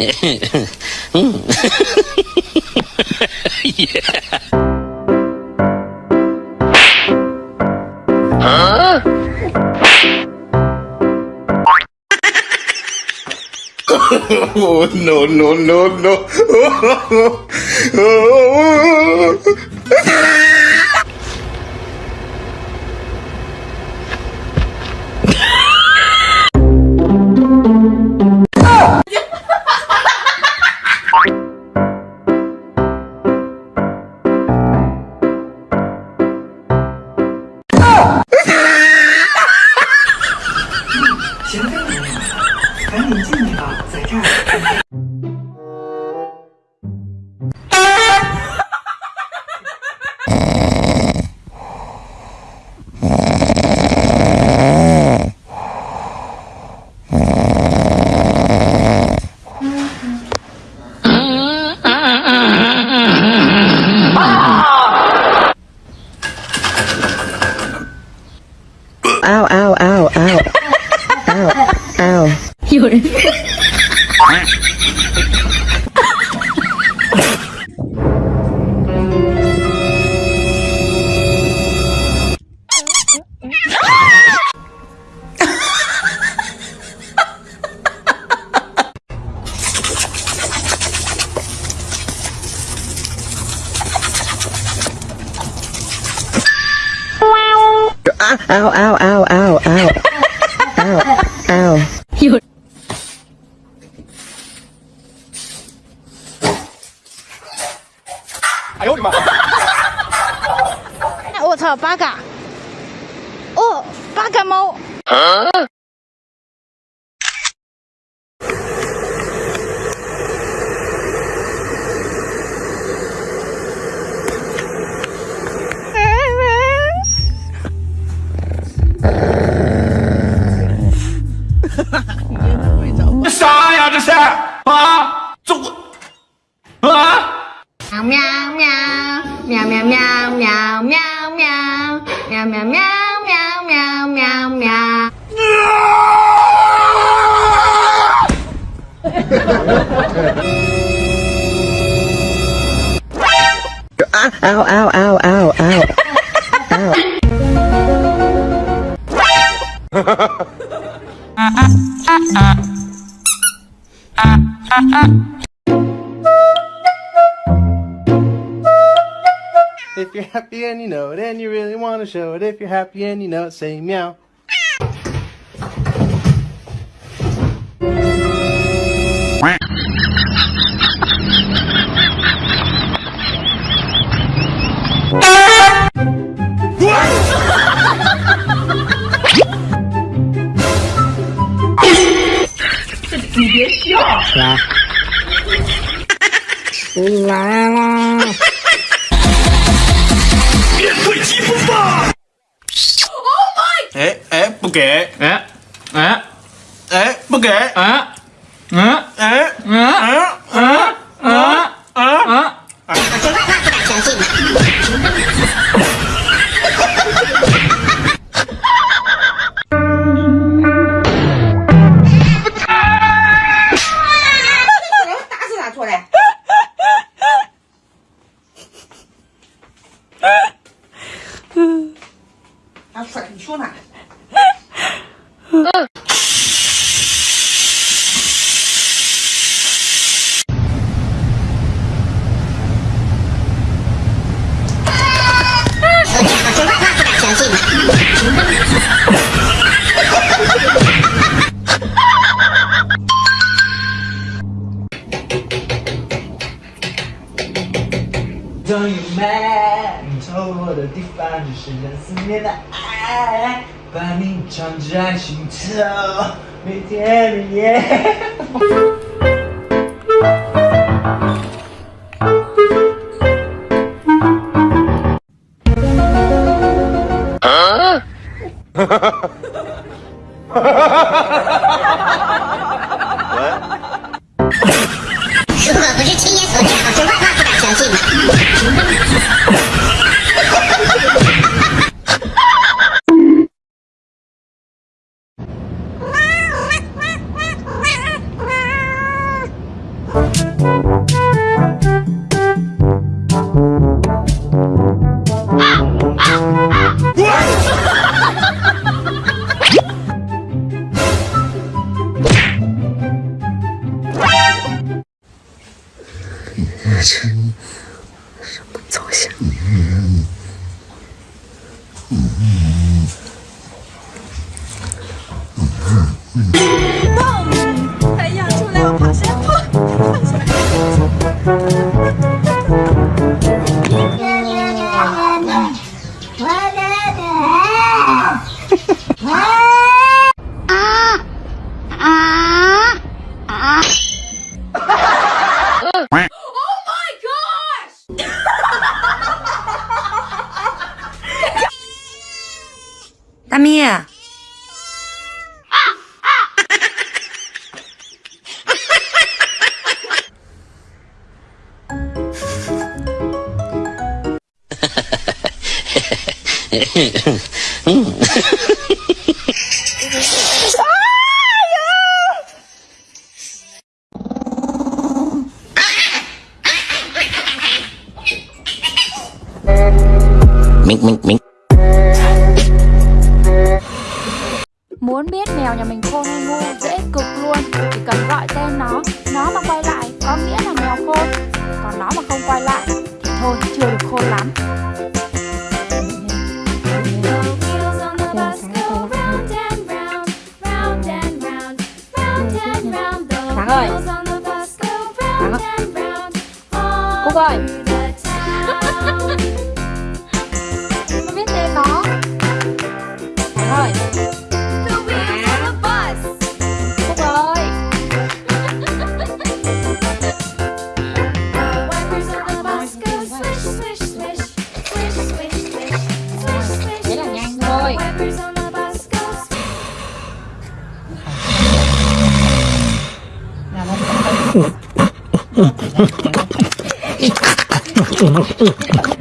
Oh, no, no, no, no. ow, ow, ow, ow, ow. Meow meow meow. Meow meow meow meow meow meow. Meow meow meow meow meow meow meow. ow ow ow ow ow. ow. Happy and you know it and you really want to show it, if you're happy and you know it, say meow. Dạ. La la. 不给！哎哎哎，不给！哎嗯哎嗯 终于满透我的地方，只剩下思念的爱，把你装在心头，每天每夜。如 什么走向？mình mình mình. Muốn biết mèo nhà mình khôn hay ngu, dễ cực luôn. Chỉ cần gọi tên nó nó mà quay lại, có nghĩa là mèo khôn. Còn nó mà không quay lại, thì thôi, chưa được khôn lắm. マフトマフト。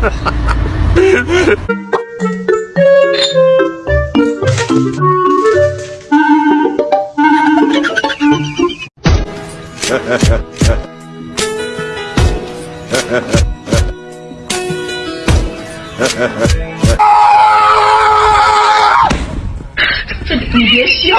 哈哈！你别笑。